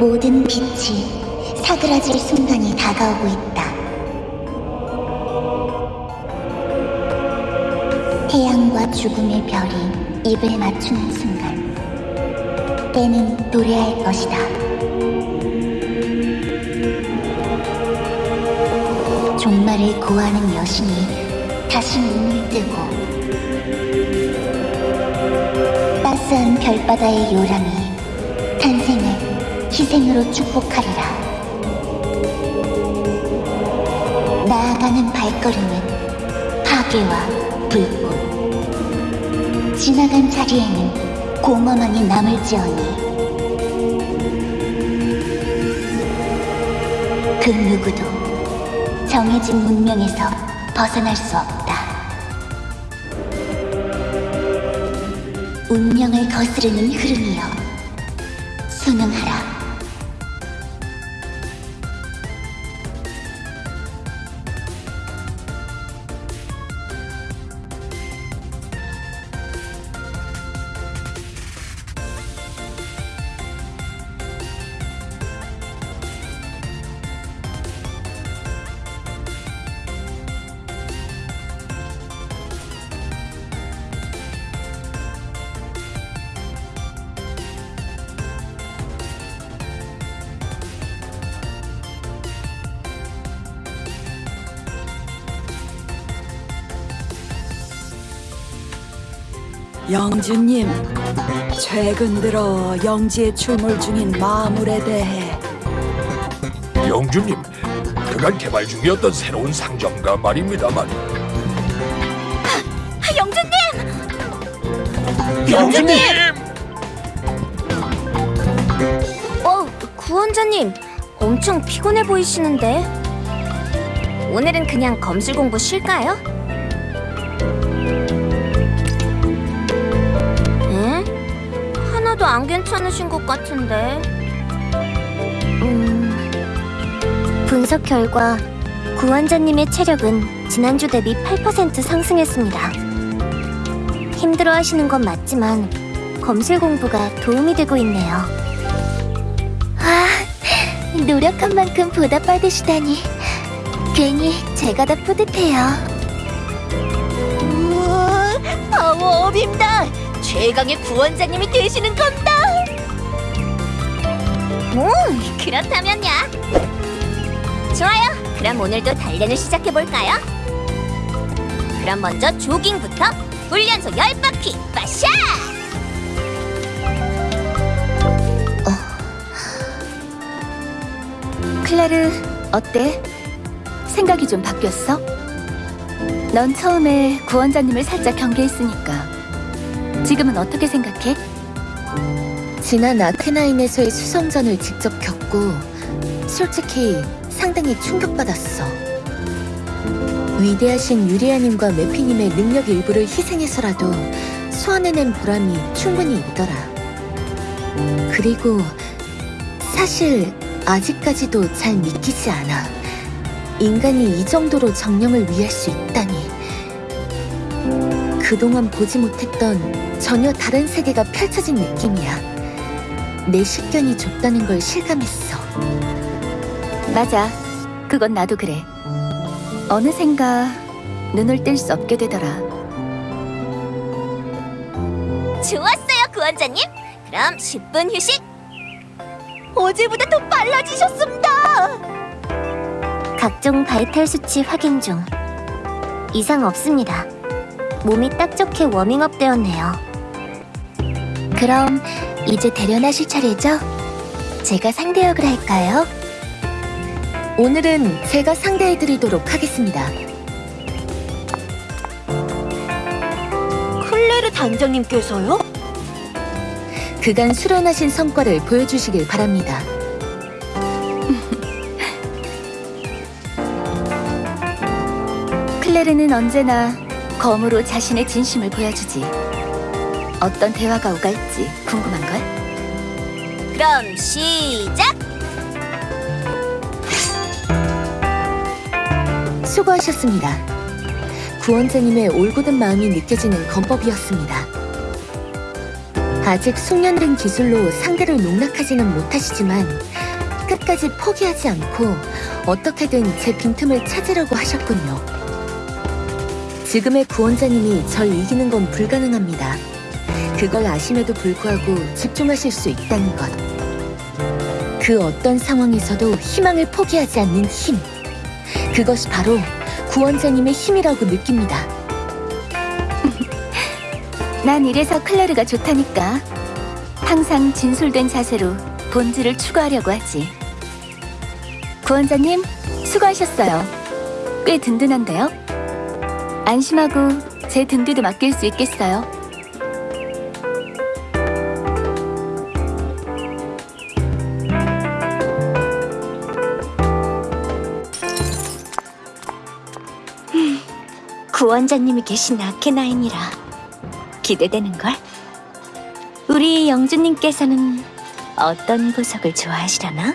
모든 빛이 사그라질 순간이 다가오고 있다. 태양과 죽음의 별이 입을 맞추는 순간 때는 노래할 것이다. 종말을 고하는 여신이 다시 눈을 뜨고 따스한 별바다의 요람이 탄생을 희생으로 축복하리라. 나아가는 발걸음은 파괴와 불꽃. 지나간 자리에는 공허만이 남을지어니. 그 누구도 정해진 문명에서 벗어날 수 없다. 운명을 거스르는 흐름이여 순응하라. 영주님, 최근 들어 영지에 출몰 중인 마물에 대해 영주님, 그간 개발 중이었던 새로운 상점가 말입니다만 영주님! 영주님! 어, 구원자님, 엄청 피곤해 보이시는데. 오늘은 그냥 검술 공부 쉴까요? 안 괜찮으신 것 같은데. 음, 분석 결과 구원자님의 체력은 지난주 대비 8% 상승했습니다. 힘들어 하시는 건 맞지만 검술 공부가 도움이 되고 있네요. 아, 노력한 만큼 보답받으시다니 괜히 제가 다 뿌듯해요. 최강의 구원자님이 되시는 겁니다. 오, 그렇다면야. 좋아요. 그럼 오늘도 단련을 시작해 볼까요? 그럼 먼저 조깅부터 훈련소 10바퀴 빠샤! 클레르, 어때? 생각이 좀 바뀌었어? 넌 처음에 구원자님을 살짝 경계했으니까 지금은 어떻게 생각해? 지난 아테나인에서의 수성전을 직접 겪고 솔직히 상당히 충격받았어. 위대하신 유리아님과 메피님의 능력 일부를 희생해서라도 소환해낸 보람이 충분히 있더라. 그리고 사실 아직까지도 잘 믿기지 않아. 인간이 이 정도로 정령을 위할 수 있다니. 그동안 보지 못했던 전혀 다른 세계가 펼쳐진 느낌이야. 내 식견이 좁다는 걸 실감했어. 맞아. 그건 나도 그래. 어느샌가 눈을 뗄 수 없게 되더라. 좋았어요, 구원자님. 그럼 10분 휴식. 어제보다 더 빨라지셨습니다. 각종 바이탈 수치 확인 중. 이상 없습니다. 몸이 딱 좋게 워밍업 되었네요. 그럼 이제 대련하실 차례죠? 제가 상대 역을 할까요? 오늘은 제가 상대해드리도록 하겠습니다. 클레르 단장님께서요? 그간 수련하신 성과를 보여주시길 바랍니다. 클레르는 언제나 검으로 자신의 진심을 보여주지. 어떤 대화가 오갈지 궁금한걸? 그럼 시작! 수고하셨습니다. 구원자님의 올곧은 마음이 느껴지는 검법이었습니다. 아직 숙련된 기술로 상대를 농락하지는 못하시지만 끝까지 포기하지 않고 어떻게든 제 빈틈을 찾으려고 하셨군요. 지금의 구원자님이 절 이기는 건 불가능합니다. 그걸 아심에도 불구하고 집중하실 수 있다는 것. 그 어떤 상황에서도 희망을 포기하지 않는 힘. 그것이 바로 구원자님의 힘이라고 느낍니다. 난 이래서 클레르가 좋다니까. 항상 진솔된 자세로 본질을 추구하려고 하지. 구원자님, 수고하셨어요. 꽤 든든한데요? 안심하고 제 등 뒤도 맡길 수 있겠어요. 구원자님이 계신 아케나인이라 기대되는걸? 우리 영주님께서는 어떤 보석을 좋아하시려나?